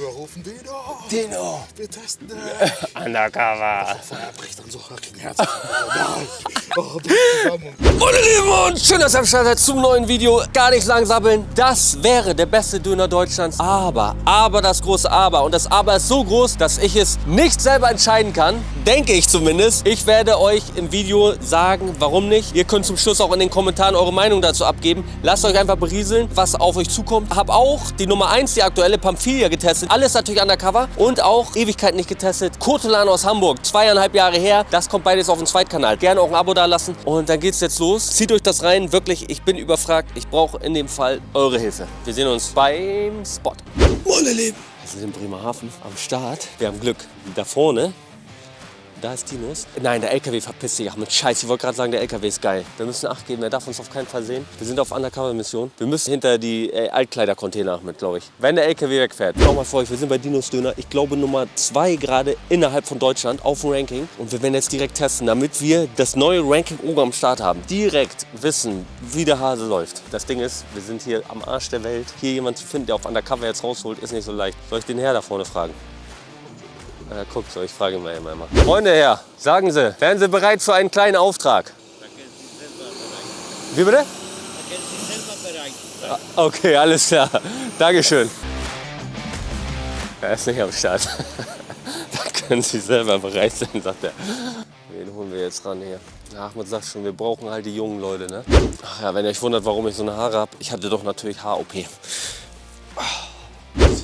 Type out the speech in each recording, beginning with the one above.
wir rufen, Dino. Dino. Wir testen dich. Undercover. Feuer bricht dann so gegen Herz. Oh, bricht zusammen. Meine Lieben und schön, dass ihr am Start seid zum neuen Video. Gar nicht lang sabbeln. Das wäre der beste Döner Deutschlands. Aber, aber das große Aber. Und das Aber ist so groß, dass ich es nicht selber entscheiden kann. Denke ich zumindest. Ich werde euch im Video sagen, warum nicht. Ihr könnt zum Schluss auch in den Kommentaren eure Meinung dazu abgeben. Lasst euch einfach berieseln, was auf euch zukommt. Hab auch die Nummer 1, die aktuelle Pamphilia getestet. Alles natürlich undercover. Und auch Ewigkeiten nicht getestet. Kotolan aus Hamburg. Zweieinhalb Jahre her. Das kommt beides auf den Zweitkanal. Gerne auch ein Abo da lassen. Und dann geht's jetzt los. Zieht euch das rein. Wirklich, ich bin überfragt. Ich brauche in dem Fall eure Hilfe. Wir sehen uns beim Spot. Meine Lieben. Wir sind in Bremerhaven am Start. Wir haben Glück. Da vorne da ist Dinos. Nein, der LKW verpisst sich. Ach mit Scheiß, ich wollte gerade sagen, der LKW ist geil. Wir müssen Acht geben, er darf uns auf keinen Fall sehen. Wir sind auf Undercover-Mission. Wir müssen hinter die äh, Altkleidercontainer mit, glaube ich. Wenn der LKW wegfährt. Schau mal vor euch, wir sind bei Dinos Döner. Ich glaube Nummer zwei gerade innerhalb von Deutschland auf dem Ranking. Und wir werden jetzt direkt testen, damit wir das neue Ranking oben am Start haben. Direkt wissen, wie der Hase läuft. Das Ding ist, wir sind hier am Arsch der Welt. Hier jemanden zu finden, der auf Undercover jetzt rausholt, ist nicht so leicht. Soll ich den Herr da vorne fragen? Na, guckt so, ich frage mal immer. Freunde her, sagen Sie, wären Sie bereit für einen kleinen Auftrag? Wie bitte? Ah, Okay, alles klar. Dankeschön. Er ist nicht am Start. da können Sie selber bereit sein, sagt er. Wen holen wir jetzt ran hier? Ahmed sagt schon, wir brauchen halt die jungen Leute, ne? Ach ja, wenn ihr euch wundert, warum ich so eine Haare habe, ich hatte doch natürlich Haar-OP.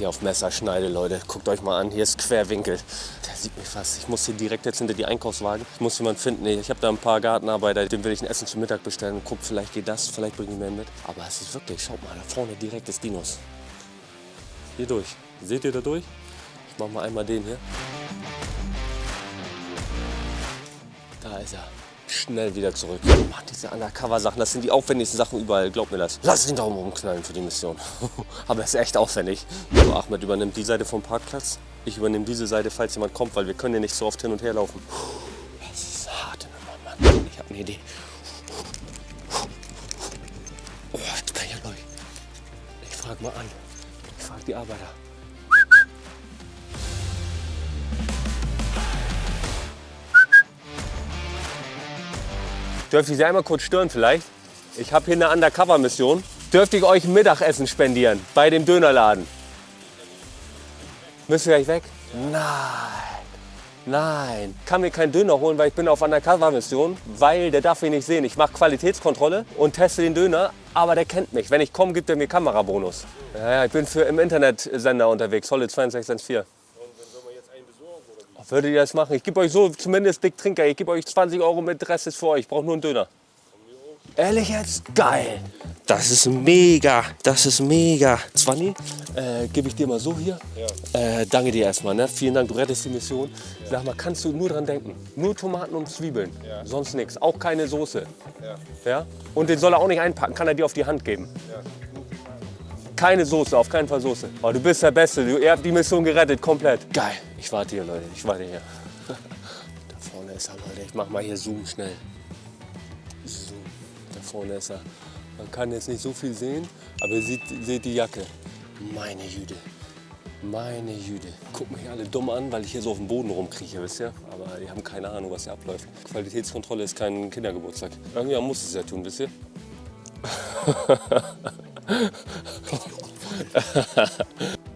Hier auf Messer schneide, Leute. Guckt euch mal an, hier ist Querwinkel. Der sieht mich fast. Ich muss hier direkt jetzt hinter die Einkaufswagen. Ich muss jemanden finden. Ich habe da ein paar Gartenarbeiter, dem will ich ein Essen zum Mittag bestellen. Guck, vielleicht geht das, vielleicht bringe ich mehr mit. Aber es ist wirklich, schaut mal, da vorne direkt ist Dinos. Hier durch. Seht ihr da durch? Ich mach mal einmal den hier. Da ist er. Schnell wieder zurück. Mann, diese Undercover-Sachen, das sind die aufwendigsten Sachen überall. Glaubt mir das. Lass den Daumen rumknallen für die Mission. Aber es ist echt aufwendig. So, Ahmed übernimmt die Seite vom Parkplatz. Ich übernehme diese Seite, falls jemand kommt, weil wir können ja nicht so oft hin und her laufen. Das ist eine harte Nummer, Mann. Ich habe eine Idee. Oh, jetzt bin ich durch. Ich frage mal an. Ich frage die Arbeiter. Dürfte ich Sie einmal kurz stören vielleicht? Ich habe hier eine Undercover-Mission. Dürfte ich euch Mittagessen spendieren bei dem Dönerladen? Müsst ihr gleich weg? Nein. Nein. Kann mir keinen Döner holen, weil ich bin auf Undercover-Mission, weil der darf mich nicht sehen. Ich mache Qualitätskontrolle und teste den Döner, aber der kennt mich. Wenn ich komme, gibt er mir Kamerabonus. Ja, ja, ich bin für im Internetsender unterwegs, Solid 2614. Würdet ihr das machen? Ich gebe euch so zumindest dick Trinker. Ich gebe euch 20 Euro mit, Rest ist für euch. Ich brauche nur einen Döner. Ehrlich jetzt? Geil. Das ist mega. Das ist mega. Zwanni, äh, gebe ich dir mal so hier. Äh, danke dir erstmal. Ne? Vielen Dank, du rettest die Mission. Sag mal, kannst du nur dran denken? Nur Tomaten und Zwiebeln. Sonst nichts. Auch keine Soße. Ja. Und den soll er auch nicht einpacken. Kann er dir auf die Hand geben. Keine Soße, auf keinen Fall Soße. Oh, du bist der Beste. Du, ihr habt die Mission gerettet, komplett. Geil. Ich warte hier, Leute. Ich warte hier. Da vorne ist er, Leute. Ich mach mal hier Zoom schnell. Zoom. Da vorne ist er. Man kann jetzt nicht so viel sehen, aber ihr seht, seht die Jacke. Meine Jüde. Meine Jüde. Guck mich alle dumm an, weil ich hier so auf dem Boden rumkrieche, wisst ihr? Aber die haben keine Ahnung, was hier abläuft. Qualitätskontrolle ist kein Kindergeburtstag. Irgendjemand muss es ja tun, wisst ihr?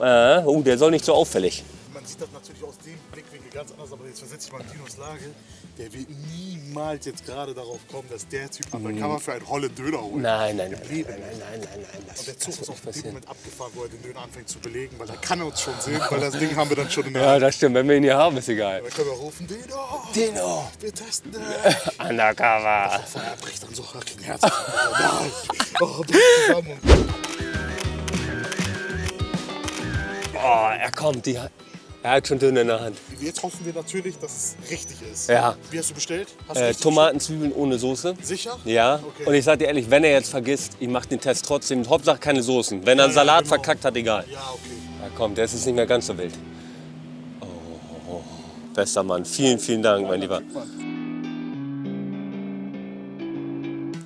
Äh, oh, der soll nicht so auffällig. Man sieht das natürlich aus dem Blickwinkel ganz anders, aber jetzt versetze ich mal in Dinos Lage. Der wird niemals jetzt gerade darauf kommen, dass der Typ undercover für einen Holland Döner holt. Nein, nein, nein, nein, nein, nein, nein, nein. Das, Und der Zug ist auf dem. Moment abgefahren, wo er den Döner anfängt zu belegen, weil da kann er uns schon sehen, weil das Ding haben wir dann schon in der Ja, Hand. das stimmt. Wenn wir ihn hier haben, ist egal. Dann können wir rufen, Dino, Dino. wir testen dich. Undercover. Feuer bricht dann so gegen Herz. Oh, bricht zusammen. Oh, er kommt. Die, er hat schon Döner in der Hand. Jetzt hoffen wir natürlich, dass es richtig ist. Ja. Wie hast du bestellt? Hast du Äh, Tomaten, Zwiebeln ohne Soße. Sicher? Ja, Okay. und ich sag dir ehrlich, wenn er jetzt vergisst, ich mach den Test trotzdem. Hauptsache keine Soßen. Wenn er einen Ja, Salat genau. verkackt hat, egal. Ja, okay. Ja, komm, der ist jetzt nicht mehr ganz so wild. Oh, bester Mann. Vielen, vielen Dank, mein Lieber.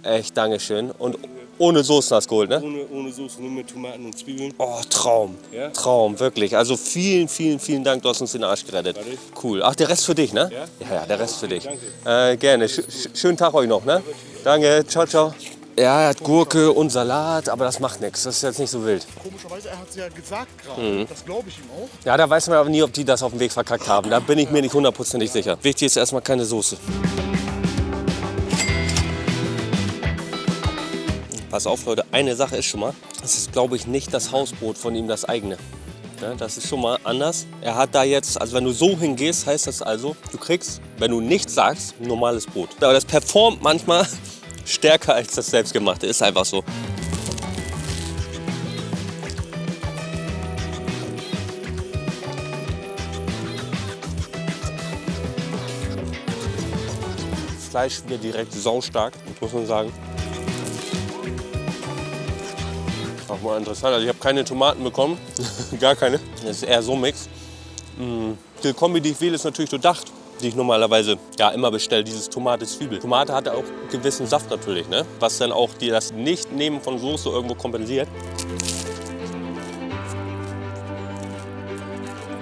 Echt, Dankeschön. Und Ohne Soßen hast du geholt, ne? Ohne, ohne Soße, nur mit Tomaten und Zwiebeln. Oh, Traum. Ja? Traum, wirklich. Also vielen, vielen, vielen Dank, du hast uns den Arsch gerettet. Warte. Cool. Ach, der Rest für dich, ne? Ja? Ja, ja der Rest für dich. Danke. Äh, gerne. Sch sch schönen Tag euch noch, ne? Danke, ciao, ciao. Ja, er hat Gurke und Salat, aber das macht nichts. Das ist jetzt nicht so wild. Komischerweise, er hat es ja gesagt gerade. Mhm. Das glaube ich ihm auch. Ja, da weiß man aber nie, ob die das auf dem Weg verkackt haben. Da bin ich mir nicht hundertprozentig sicher. Wichtig ist erstmal keine Soße. Pass auf, Leute, eine Sache ist schon mal, das ist, glaube ich, nicht das Hausbrot von ihm, das eigene. Ja, das ist schon mal anders. Er hat da jetzt, also wenn du so hingehst, heißt das also, du kriegst, wenn du nichts sagst, ein normales Brot. Aber das performt manchmal stärker als das selbstgemachte. Ist einfach so. Fleisch wieder direkt saustark, muss man sagen. Mal interessant. Also ich habe keine Tomaten bekommen, gar keine. Das ist eher so ein Mix. Mm, Die Kombi, die ich wähle, ist natürlich durchdacht, die ich normalerweise ja immer bestelle, dieses Tomate-Zwiebel. Tomate hat auch gewissen Saft natürlich, ne? was dann auch die, das Nicht-Nehmen von Soße irgendwo kompensiert.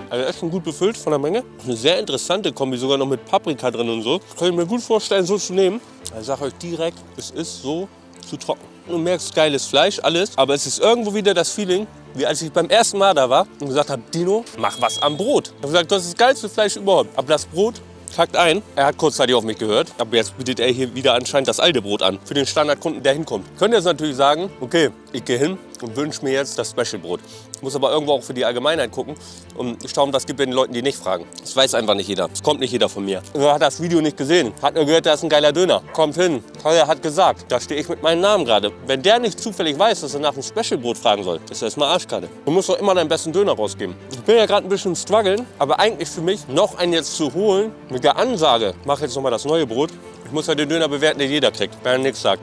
Also echt schon gut befüllt von der Menge. Eine sehr interessante Kombi, sogar noch mit Paprika drin und so. Kann ich mir gut vorstellen, so zu nehmen. Ich sage euch direkt, es ist so zu trocken. Du merkst geiles Fleisch, alles. Aber es ist irgendwo wieder das Feeling, wie als ich beim ersten Mal da war und gesagt habe, Dino, mach was am Brot. Ich habe gesagt, das ist das geilste Fleisch überhaupt. Aber das Brot kackt ein. Er hat kurzzeitig auf mich gehört, aber jetzt bietet er hier wieder anscheinend das alte Brot an. Für den Standardkunden, der hinkommt. Könnt ihr jetzt natürlich sagen, okay, ich gehe hin und wünsche mir jetzt das Special-Brot. Ich muss aber irgendwo auch für die Allgemeinheit gucken und schauen, was gibt es den Leuten, die nicht fragen. Das weiß einfach nicht jeder. Das kommt nicht jeder von mir. Er hat das Video nicht gesehen. Hat nur gehört, da ist ein geiler Döner. Kommt hin. Teuer hat gesagt. Da stehe ich mit meinem Namen gerade. Wenn der nicht zufällig weiß, dass er nach einem Special-Brot fragen soll, ist das mal Arschkarte. Du musst doch immer deinen besten Döner rausgeben. Ich bin ja gerade ein bisschen strugglen, aber eigentlich für mich noch einen jetzt zu holen mit der Ansage, mach jetzt noch mal das neue Brot. Ich muss ja den Döner bewerten, den jeder kriegt, wenn er nichts sagt.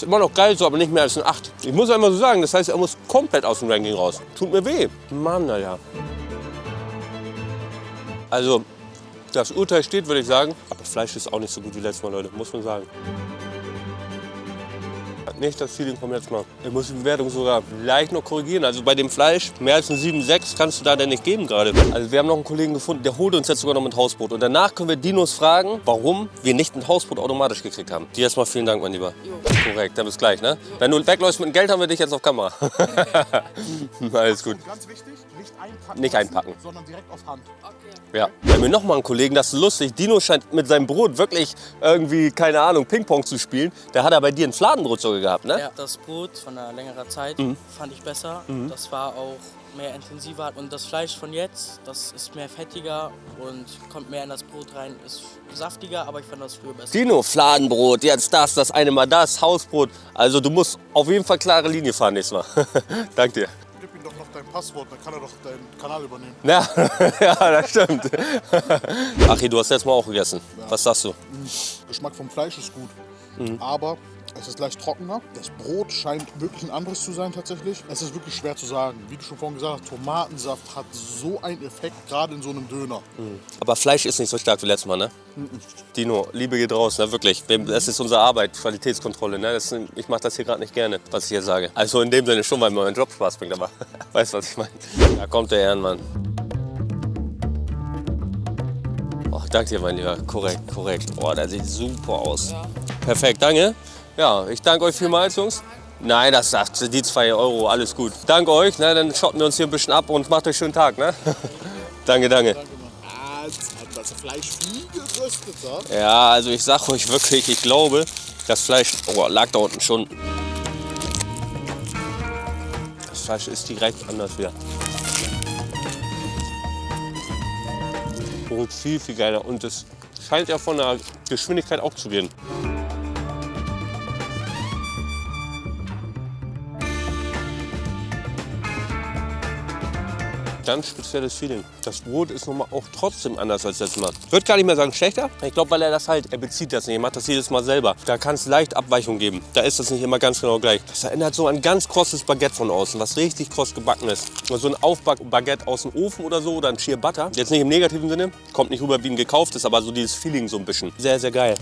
Ist immer noch geil so, aber nicht mehr als ein 8. Ich muss einmal so sagen, das heißt, er muss komplett aus dem Ranking raus. Tut mir weh. Mann, naja. Also, das Urteil steht, würde ich sagen. Aber Fleisch ist auch nicht so gut wie letztes Mal, Leute, muss man sagen. Nicht das Feeling vom letzten Mal. Ich muss die Bewertung sogar leicht noch korrigieren. Also bei dem Fleisch, mehr als ein 7,6 kannst du da denn nicht geben gerade. Also wir haben noch einen Kollegen gefunden, der holt uns jetzt sogar noch mit Hausbrot. Und danach können wir Dinos fragen, warum wir nicht ein Hausbrot automatisch gekriegt haben. Dir erstmal vielen Dank, mein Lieber. Korrekt, dann bis gleich, ne? Wenn du wegläufst mit dem Geld, haben wir dich jetzt auf Kamera. Alles gut. Ganz wichtig, nicht einpacken. Nicht lassen, einpacken. Sondern direkt auf Hand. Ja. Wir haben hier noch mal einen Kollegen, das ist lustig. Dino scheint mit seinem Brot wirklich irgendwie, keine Ahnung, Ping-Pong zu spielen. Der hat er bei dir ein Fladenbrot sogar gehabt, ne? Ja, das Brot von einer längeren Zeit Mhm. fand ich besser. Das war auch mehr intensiver. Und das Fleisch von jetzt, das ist mehr fettiger und kommt mehr in das Brot rein. Ist saftiger, aber ich fand das früher besser. Dino, Fladenbrot, jetzt das, das eine Mal das, Hausbrot. Also du musst auf jeden Fall klare Linie fahren nächstes Mal. Dank dir. Gib ihm doch noch dein Passwort, dann kann er doch deinen Kanal übernehmen. Ja, ja, das stimmt. Achi, du hast jetzt mal auch gegessen. Was sagst du? Geschmack vom Fleisch ist gut. Mhm. Aber es ist leicht trockener. Das Brot scheint wirklich ein anderes zu sein tatsächlich. Es ist wirklich schwer zu sagen. Wie du schon vorhin gesagt hast, Tomatensaft hat so einen Effekt, gerade in so einem Döner. Aber Fleisch ist nicht so stark wie letztes Mal, ne? Dino, Liebe geht raus, ne? wirklich. Das ist unsere Arbeit, Qualitätskontrolle. Ne? Das, ist- ich mache das hier gerade nicht gerne, was ich hier sage. Also in dem Sinne schon, weil mir mein Job Spaß bringt, aber weißt du, was ich meine? Da kommt der Ehrenmann. Oh, danke dir, mein Lieber. Korrekt, korrekt. Oh, der sieht super aus. Perfekt, danke. Ja, ich danke euch vielmals, Jungs. Nein, das sagt die 2 Euro, alles gut. Danke euch, ne? dann schotten wir uns hier ein bisschen ab und macht euch schönen Tag. Ne? danke, danke. Das Fleisch wie geröstet. Ja? Also ich sag euch wirklich, ich glaube, das Fleisch oh, lag da unten schon. Das Fleisch ist direkt anders wieder. Und viel, viel geiler. Und es scheint ja von der Geschwindigkeit auch zu gehen. Ganz spezielles Feeling. Das Brot ist nochmal auch trotzdem anders als letztes Mal. Ich würde gar nicht mehr sagen schlechter. Ich glaube, weil er das halt, er bezieht das nicht, er macht das jedes Mal selber. Da kann es leicht Abweichung geben. Da ist das nicht immer ganz genau gleich. Das erinnert so an ganz krosses Baguette von außen, was richtig kross gebacken ist. So ein Aufback-Baguette aus dem Ofen oder so oder ein Sheer Butter. Jetzt nicht im negativen Sinne, kommt nicht rüber wie ein gekauftes, aber so dieses Feeling so ein bisschen. Sehr, sehr geil.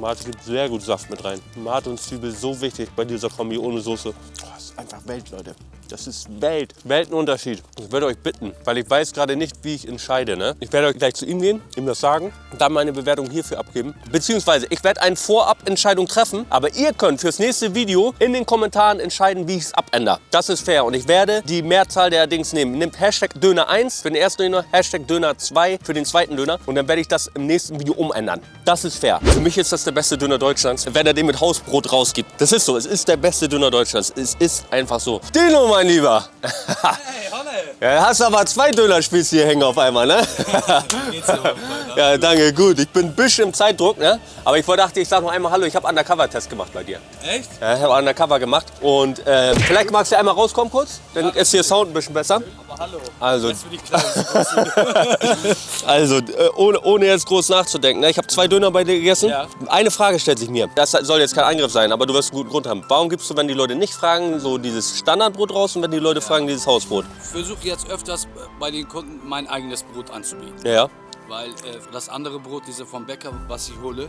Tomate gibt sehr gut Saft mit rein. Tomate und Zwiebel so wichtig bei dieser Kombi ohne Soße. Oh, das ist einfach Welt, Leute. Das ist Welt. Weltenunterschied. Ich würde euch bitten, weil ich weiß gerade nicht, wie ich entscheide. Ne? Ich werde euch gleich zu ihm gehen, ihm das sagen, dann meine Bewertung hierfür abgeben. Beziehungsweise, ich werde eine Vorabentscheidung treffen, aber ihr könnt fürs nächste Video in den Kommentaren entscheiden, wie ich es abändere. Das ist fair und ich werde die Mehrzahl der Dings nehmen. Nehmt Hashtag Döner 1 für den ersten Döner, Hashtag Döner 2 für den zweiten Döner und dann werde ich das im nächsten Video umändern. Das ist fair. Für mich ist das der beste Döner Deutschlands, wenn er den mit Hausbrot rausgibt. Das ist so, es ist der beste Döner Deutschlands. Es ist einfach so. Dino, mein Lieber. Hey, Honne! Ja, hast aber zwei Dönerspieß hier hängen auf einmal, ne? Mein? Ja, danke, gut. Ich bin ein bisschen im Zeitdruck, ne? Aber ich wollte- dachte, ich sag noch einmal Hallo. Ich habe Undercover-Test gemacht bei dir. Echt? Ja, ich habe Undercover gemacht. Und äh, vielleicht magst du einmal rauskommen kurz. Dann ist hier Sound ein bisschen besser. Hallo. Also, also äh, ohne, ohne jetzt groß nachzudenken. Ne? Ich habe zwei Döner bei dir gegessen. Ja. Eine Frage stellt sich mir. Das soll jetzt kein Angriff sein, aber du wirst einen guten Grund haben. Warum gibst du, wenn die Leute nicht fragen, so dieses Standardbrot raus und wenn die Leute fragen, dieses Hausbrot? Ich versuche jetzt öfters bei den Kunden mein eigenes Brot anzubieten. Ja. Weil äh, das andere Brot, diese vom Bäcker, was ich hole,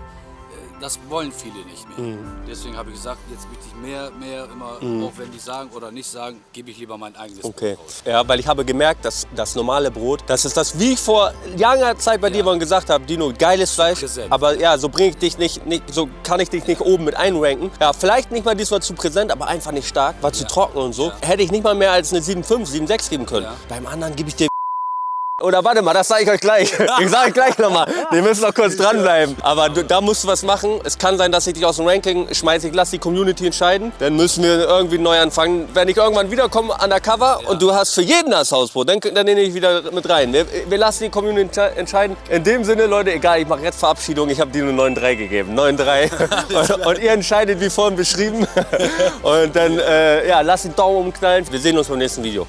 das wollen viele nicht mehr. Mhm. Deswegen habe ich gesagt, jetzt biete ich mehr, mehr immer, auch wenn die sagen oder nicht sagen, gebe ich lieber mein eigenes Okay. Brot raus. Ja, weil ich habe gemerkt, dass das normale Brot, das ist das, wie ich vor langer Zeit bei dir Ja. mal gesagt habe, Dino, geiles Fleisch, präsent. aber ja, so bringe ich dich nicht, nicht, so kann ich dich nicht oben mit einranken. Ja, vielleicht nicht mal diesmal zu präsent, aber einfach nicht stark, war zu trocken und so. Hätte ich nicht mal mehr als eine 7,5, 7,6 geben können. Ja. Beim anderen gebe ich dir oder warte mal, das sage ich euch gleich. Ich sage euch gleich nochmal. Wir müssen noch kurz dranbleiben. Aber du, da musst du was machen. Es kann sein, dass ich dich aus dem Ranking schmeiße. Ich lasse die Community entscheiden. Dann müssen wir irgendwie neu anfangen. Wenn ich irgendwann wiederkomme undercover und du hast für jeden das Hausbrot, dann, dann nehme ich wieder mit rein. Wir, wir lassen die Community entsche- entscheiden. In dem Sinne, Leute, egal, ich mache jetzt Verabschiedung. Ich habe dir nur 9,3 gegeben. 9,3. und, und ihr entscheidet, wie vorhin beschrieben. Und dann, äh, ja, lasst den Daumen umknallen. Wir sehen uns beim nächsten Video.